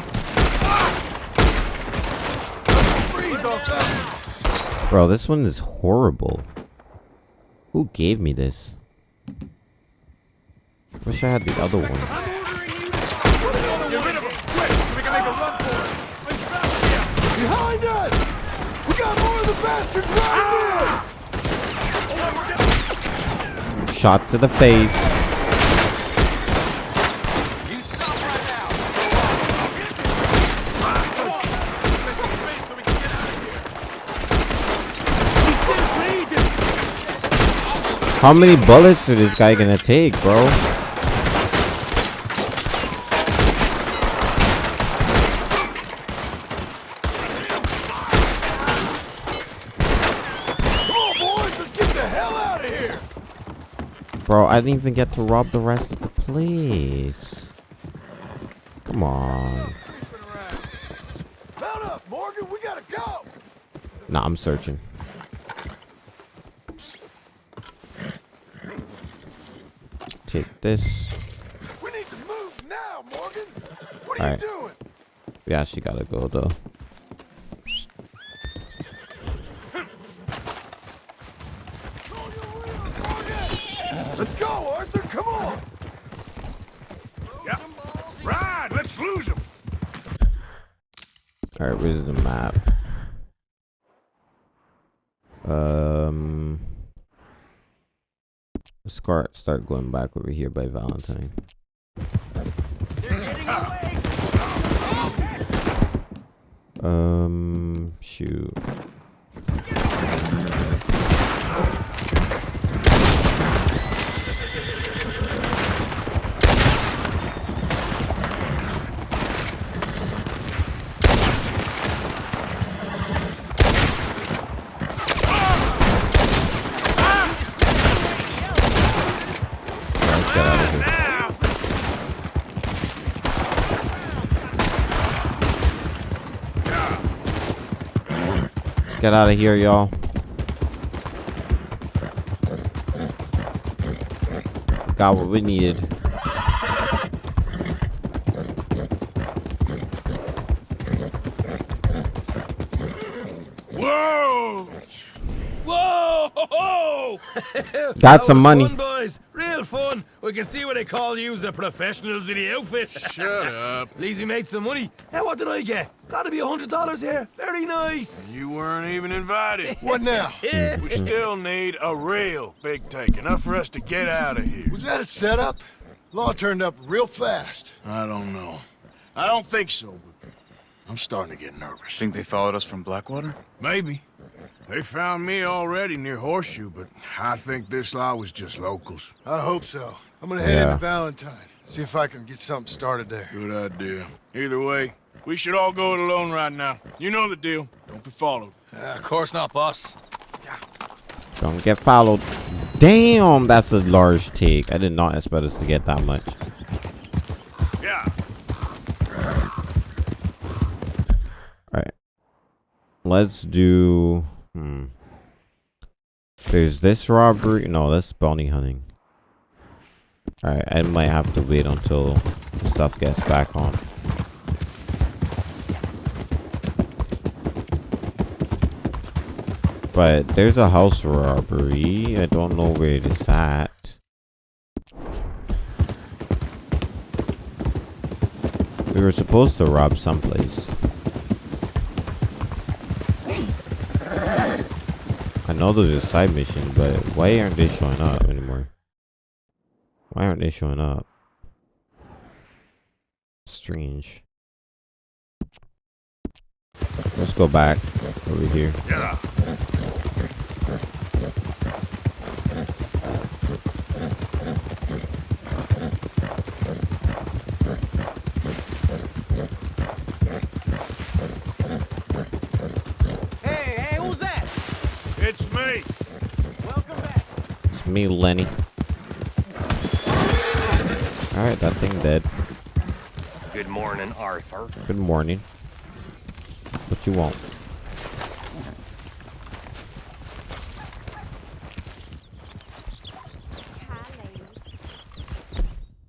S5: Freeze off that.
S1: Bro, this one is horrible. Who gave me this? Wish I had the other one.
S8: Get rid of them. Quick, so we can make a run for it.
S5: Behind us! We got more of the bastards running in!
S1: Shot to the face.
S8: You stop right now.
S1: How many bullets is this guy gonna take, bro?
S5: Come on, boys! Let's get the hell out of here!
S1: Bro, I didn't even get to rob the rest of the place. Come on.
S5: Mount up, Morgan! We gotta go!
S1: Nah, I'm searching. Take this.
S5: We need to move now, Morgan! What are
S1: Alright.
S5: you doing?
S1: We actually gotta go though.
S5: Let's go, Arthur! Come on!
S2: Yep. Ride, let's lose them.
S1: Alright, where's the map? Um let's start going back over here by Valentine. Um shoot. Let's get out of here.
S2: Now,
S1: get out of here, y'all. Got what we needed.
S11: Whoa!
S8: Whoa!
S1: Got some money.
S8: We can see what they call you the professionals in the outfit.
S2: Shut up.
S8: At least we made some money. Hey, what did I get? Gotta be a hundred dollars here. Very nice.
S2: You weren't even invited.
S5: What now?
S2: we still need a real big take, enough for us to get out of here.
S5: Was that a setup? Law turned up real fast.
S2: I don't know. I don't think so, but I'm starting to get nervous.
S10: Think they followed us from Blackwater?
S2: Maybe. They found me already near Horseshoe, but I think this law was just locals.
S5: I hope so. I'm gonna head
S1: Yeah.
S5: into Valentine. See if I can get something started there.
S2: Good idea. Either way, we should all go it alone right now. You know the deal. Don't be followed.
S8: Uh, of course not, boss. Yeah.
S1: Don't get followed. Damn, that's a large take. I did not expect us to get that much.
S2: Yeah.
S1: Alright. Let's do... Hmm. There's this robbery. No, that's bounty hunting. Alright, I might have to wait until the stuff gets back on. But there's a house robbery. I don't know where it is at. We were supposed to rob someplace. I know there's a side mission, but why aren't they showing up anymore? Why aren't they showing up? Strange. Let's go back over here.
S2: Yeah.
S13: Hey, hey, who's that?
S2: It's me.
S13: Welcome back.
S1: It's me, Lenny. Alright, that thing dead.
S6: Good morning, Arthur.
S1: Good morning. What you want?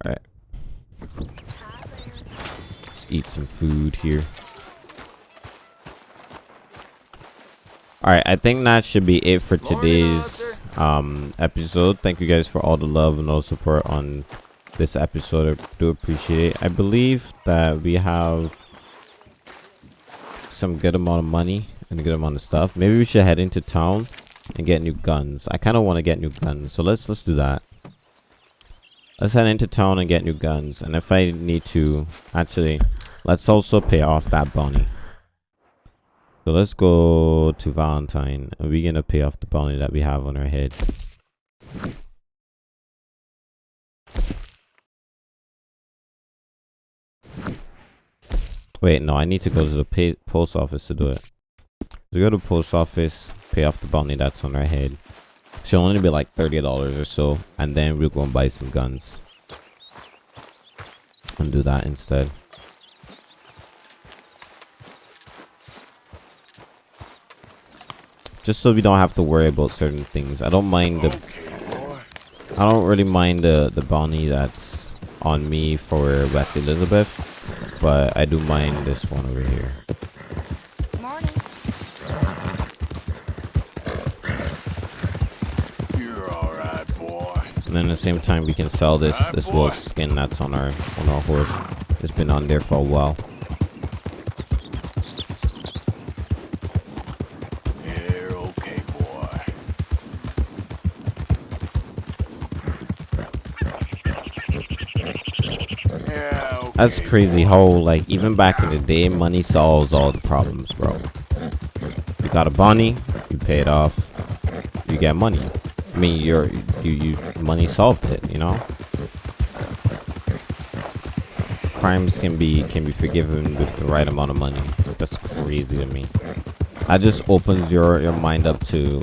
S1: Alright, let's eat some food here. Alright, I think that should be it for today's um episode. Thank you guys for all the love and all the support on this episode. I do appreciate it. I believe that we have some good amount of money and a good amount of stuff. Maybe we should head into town and get new guns. I kind of want to get new guns, so let's let's do that. Let's head into town and get new guns. And if I need to, actually, let's also pay off that bounty. So let's go to Valentine. And we're gonna pay off the bounty that we have on our head. Wait, no, I need to go to the post office to do it. So go to the post office, pay off the bounty that's on our head. Should only be like thirty dollars or so, and then we're gonna buy some guns and do that instead. Just so we don't have to worry about certain things. I don't mind the I don't really mind the the bounty that's on me for West Elizabeth, but I do mind this one over here.
S3: Morning.
S2: You're all right, boy.
S1: And then at the same time we can sell this this wolf skin that's on our on our horse. It's been on there for a while. That's crazy how like even back in the day money solves all the problems, bro. You got a bounty, you pay it off, you get money. I mean your you you money solved it, you know? Crimes can be can be forgiven with the right amount of money. That's crazy to me. That just opens your your mind up to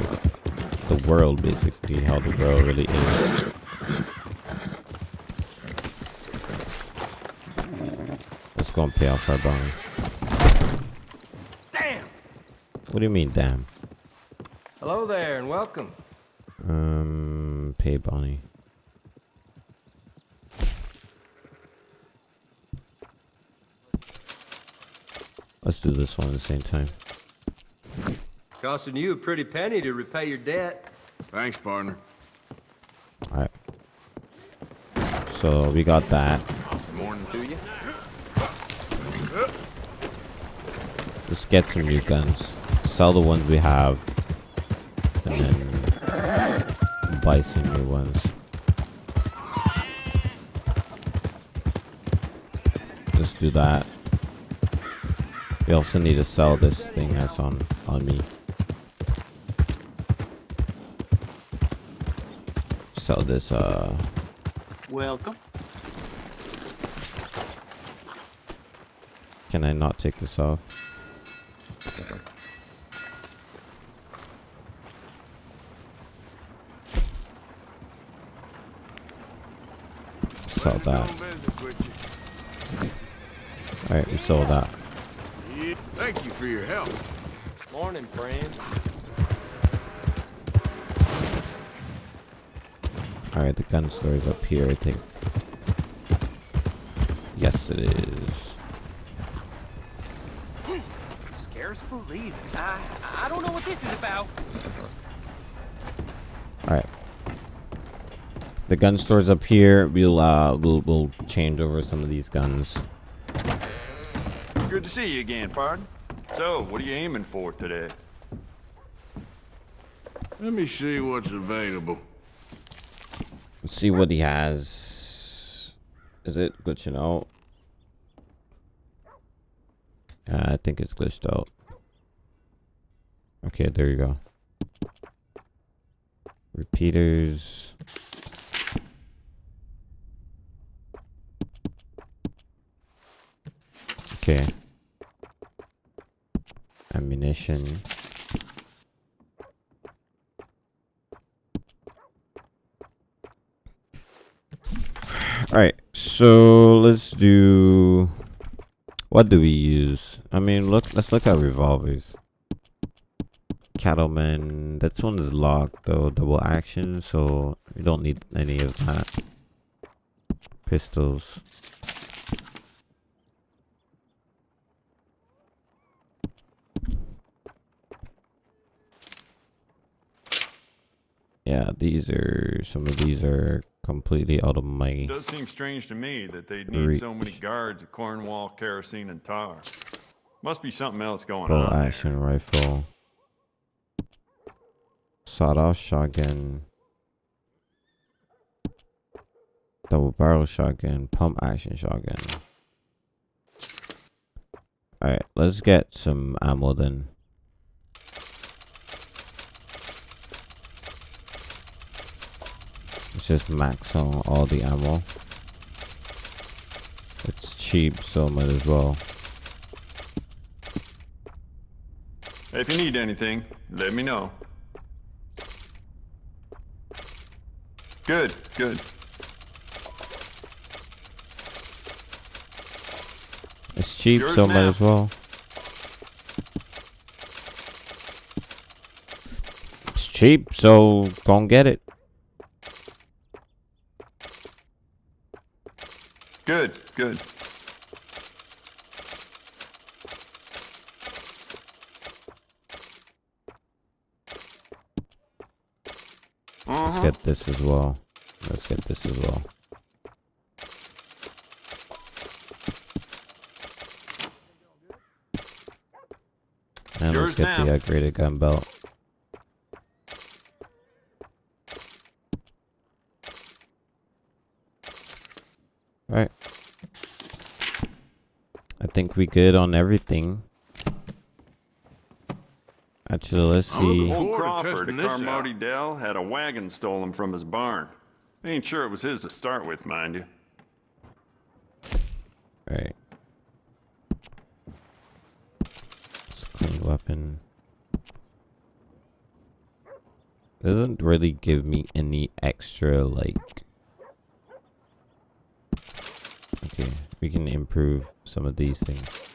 S1: the world basically, how the world really is. Let's go and pay off our bounty.
S6: Damn!
S1: What do you mean, damn?
S6: Hello there and welcome.
S1: Um, pay Bonnie. Let's do this one at the same time.
S6: Costing you a pretty penny to repay your debt.
S2: Thanks, partner.
S1: Alright. So we got that.
S2: Morning to you.
S1: Let's get some new guns. Sell the ones we have. And then buy some new ones. Let's do that. We also need to sell this thing that's on on me. Sell this uh
S10: Welcome.
S1: Can I not take this off? Sell that. Alright, we sold that.
S2: Thank you for your help.
S6: Morning, friend.
S1: Alright, the gun store is up here, I think. Yes, it is.
S6: Scarce believe it. I, I don't know what this is about.
S1: Alright. The gun store's up here. We'll uh we'll we'll change over some of these guns.
S10: Good to see you again, pardon. So, what are you aiming for today?
S2: Let me see what's available.
S1: Let's see what he has. Is it glitching out? Yeah, I think it's glitched out. Okay, there you go. Repeaters. Okay. Ammunition. Alright, so let's do what do we use? I mean look let's look at revolvers. Cattleman This one is locked though, double action, so we don't need any of that. Pistols. Yeah, these are some of these are completely out of my
S10: It does seem strange to me that they'd need so many guards at Cornwall, kerosene, and tar. Must be something else going
S1: bow
S10: on. there.
S1: action rifle. Sawed off shotgun. Double barrel shotgun, pump action shotgun. Alright, let's get some ammo then. Let's just max on all the ammo. It's cheap, so might as well.
S10: If you need anything, let me know. Good, good.
S1: It's cheap,
S10: Yours
S1: so might as well. It's cheap, so go and get it.
S10: Good, good.
S1: Get this as well. Let's get this as well. And
S10: Yours
S1: let's get
S10: now.
S1: the upgraded gun belt. Alright. I think we good on everything. Actually, let's see.
S10: Old Crawford
S2: testing
S10: at Carmody Dell had a wagon stolen from his barn. Ain't sure it was his to start with, mind you.
S1: Right. It's a clean weapon. Doesn't really give me any extra like. Okay, we can improve some of these things.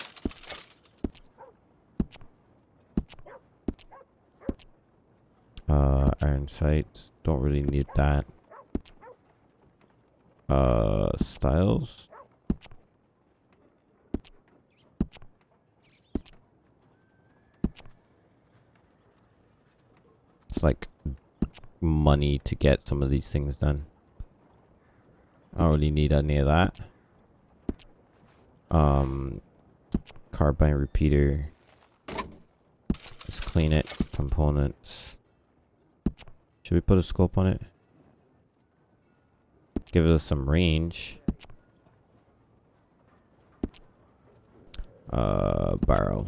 S1: Uh, iron sights. Don't really need that. Uh, styles. It's like money to get some of these things done. I don't really need any of that. Um, carbine repeater. Let's clean it. Components. Should we put a scope on it? Give it us some range. Uh, barrel.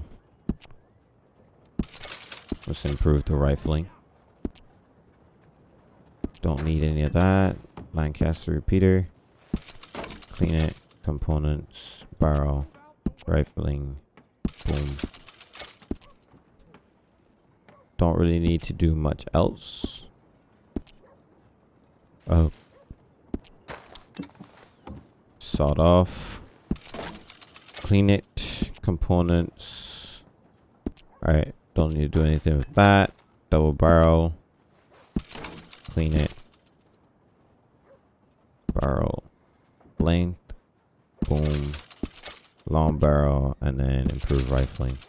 S1: Let's improve the rifling. Don't need any of that. Lancaster repeater. Clean it. Components. Barrel. Rifling. Boom. Don't really need to do much else. Oh. Sawed off. Clean it. Components. Alright. Don't need to do anything with that. Double barrel. Clean it. Barrel. Length. Boom. Long barrel. And then improve rifling.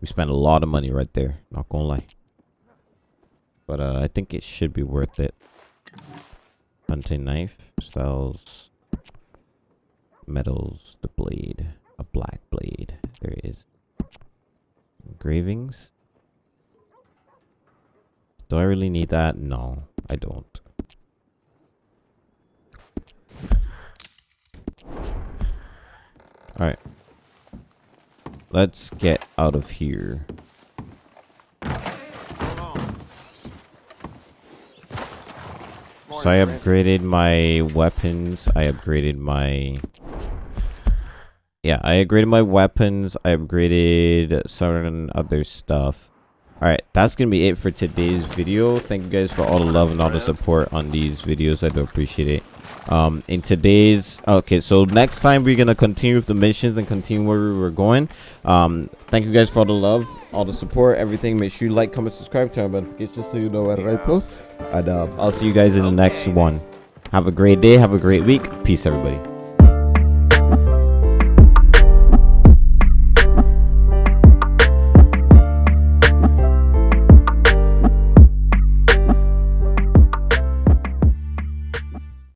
S1: We spent a lot of money right there. Not gonna lie. But uh, I think it should be worth it. Hunting knife. Styles. Metals. The blade. A black blade. There is. Engravings. Do I really need that? No, I don't. Alright. Let's get out of here. So I upgraded my weapons. I upgraded my... Yeah, I upgraded my weapons. I upgraded certain other stuff. Alright, that's going to be it for today's video. Thank you guys for all the love and all the support on these videos. I do appreciate it um in today's okay so next time we're gonna continue with the missions and continue where we were going. Um thank you guys for all the love all the support everything. Make sure you like comment subscribe turn on notifications so you know when i post. And uh, i'll see you guys in the next one. Have a great day have a great week. Peace everybody